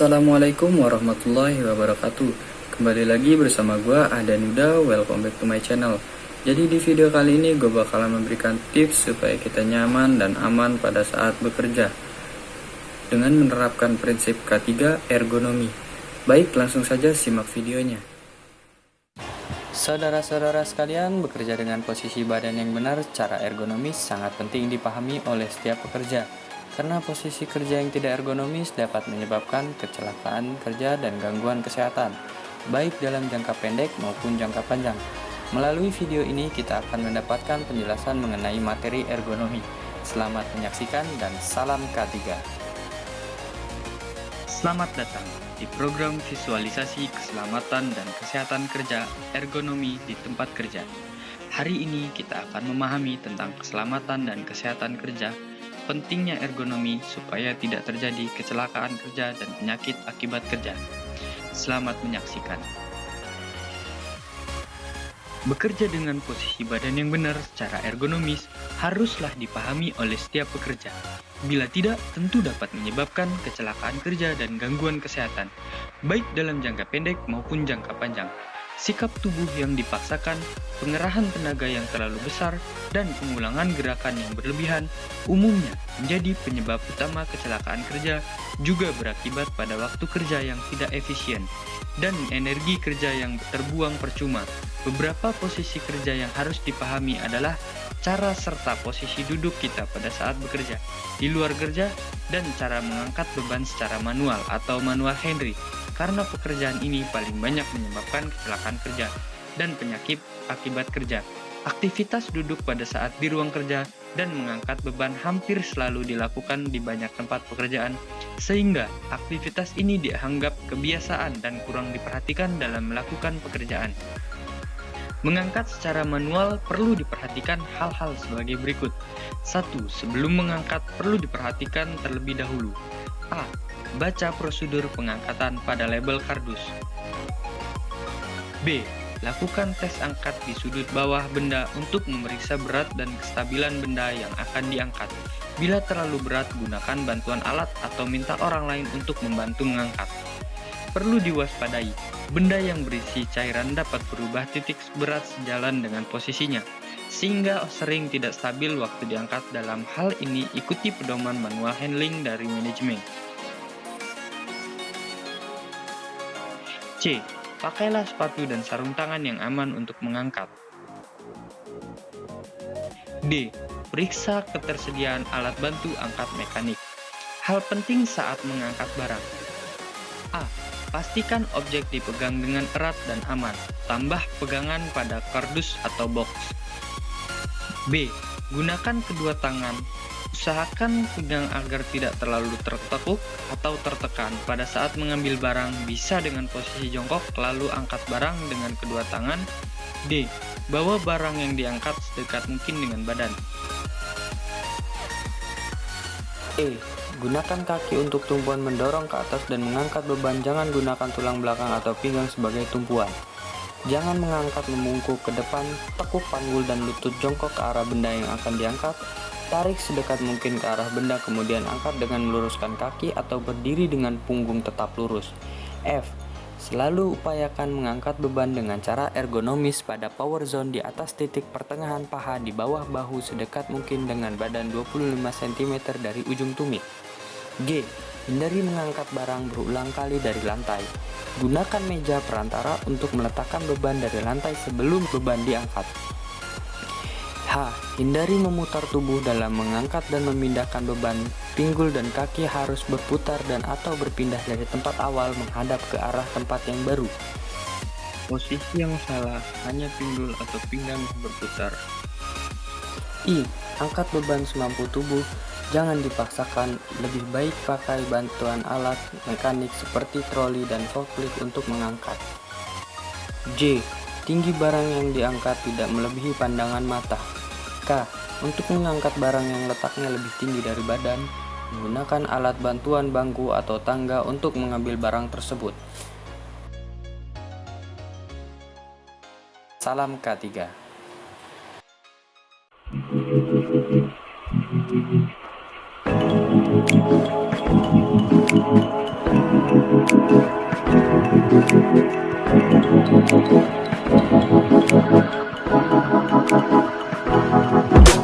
Assalamualaikum warahmatullahi wabarakatuh. Kembali lagi bersama gue Ada Nuda, welcome back to my channel. Jadi di video kali ini gue bakalan memberikan tips supaya kita nyaman dan aman pada saat bekerja Dengan menerapkan prinsip K3 ergonomi. Baik langsung saja simak videonya. Saudara-saudara sekalian, bekerja dengan posisi badan yang benar secara ergonomis sangat penting dipahami oleh setiap pekerja karena posisi kerja yang tidak ergonomis dapat menyebabkan kecelakaan kerja dan gangguan kesehatan, baik dalam jangka pendek maupun jangka panjang. Melalui video ini kita akan mendapatkan penjelasan mengenai materi ergonomi. Selamat menyaksikan dan salam K3. Selamat datang di program visualisasi keselamatan dan kesehatan kerja ergonomi di tempat kerja. Hari ini kita akan memahami tentang keselamatan dan kesehatan kerja pentingnya ergonomi supaya tidak terjadi kecelakaan kerja dan penyakit akibat kerja. Selamat menyaksikan. Bekerja dengan posisi badan yang benar secara ergonomis haruslah dipahami oleh setiap pekerja. Bila tidak, tentu dapat menyebabkan kecelakaan kerja dan gangguan kesehatan, baik dalam jangka pendek maupun jangka panjang sikap tubuh yang dipaksakan, pengerahan tenaga yang terlalu besar, dan pengulangan gerakan yang berlebihan umumnya menjadi penyebab utama kecelakaan kerja juga berakibat pada waktu kerja yang tidak efisien dan energi kerja yang terbuang percuma. Beberapa posisi kerja yang harus dipahami adalah cara serta posisi duduk kita pada saat bekerja, di luar kerja, dan cara mengangkat beban secara manual atau manual Henry karena pekerjaan ini paling banyak menyebabkan kecelakaan kerja dan penyakit akibat kerja. Aktivitas duduk pada saat di ruang kerja dan mengangkat beban hampir selalu dilakukan di banyak tempat pekerjaan, sehingga aktivitas ini dianggap kebiasaan dan kurang diperhatikan dalam melakukan pekerjaan. Mengangkat secara manual perlu diperhatikan hal-hal sebagai berikut. 1. Sebelum mengangkat perlu diperhatikan terlebih dahulu. A. Baca prosedur pengangkatan pada label kardus. B. Lakukan tes angkat di sudut bawah benda untuk memeriksa berat dan kestabilan benda yang akan diangkat. Bila terlalu berat, gunakan bantuan alat atau minta orang lain untuk membantu mengangkat. Perlu diwaspadai, benda yang berisi cairan dapat berubah titik berat sejalan dengan posisinya, sehingga sering tidak stabil waktu diangkat. Dalam hal ini, ikuti pedoman manual handling dari manajemen. C. Pakailah sepatu dan sarung tangan yang aman untuk mengangkat. D. Periksa ketersediaan alat bantu angkat mekanik. Hal penting saat mengangkat barang. A. Pastikan objek dipegang dengan erat dan aman. Tambah pegangan pada kardus atau box. B. Gunakan kedua tangan Usahakan pegang agar tidak terlalu tertekuk atau tertekan. Pada saat mengambil barang, bisa dengan posisi jongkok, lalu angkat barang dengan kedua tangan. D. Bawa barang yang diangkat sedekat mungkin dengan badan. E. Gunakan kaki untuk tumpuan mendorong ke atas dan mengangkat beban. Jangan gunakan tulang belakang atau pinggang sebagai tumpuan. Jangan mengangkat memungkuk ke depan, tekuk panggul dan lutut jongkok ke arah benda yang akan diangkat, Tarik sedekat mungkin ke arah benda kemudian angkat dengan meluruskan kaki atau berdiri dengan punggung tetap lurus. F. Selalu upayakan mengangkat beban dengan cara ergonomis pada power zone di atas titik pertengahan paha di bawah bahu sedekat mungkin dengan badan 25 cm dari ujung tumit. G. Hindari mengangkat barang berulang kali dari lantai. Gunakan meja perantara untuk meletakkan beban dari lantai sebelum beban diangkat. H. Hindari memutar tubuh dalam mengangkat dan memindahkan beban. Pinggul dan kaki harus berputar dan atau berpindah dari tempat awal menghadap ke arah tempat yang baru. Posisi yang salah, hanya pinggul atau pinggang berputar. I. Angkat beban semampu tubuh. Jangan dipaksakan, lebih baik pakai bantuan alat mekanik seperti troli dan forklift untuk mengangkat. J. Tinggi barang yang diangkat tidak melebihi pandangan mata mereka untuk mengangkat barang yang letaknya lebih tinggi dari badan, menggunakan alat bantuan bangku atau tangga untuk mengambil barang tersebut. Salam K3 Thank you. Thank you.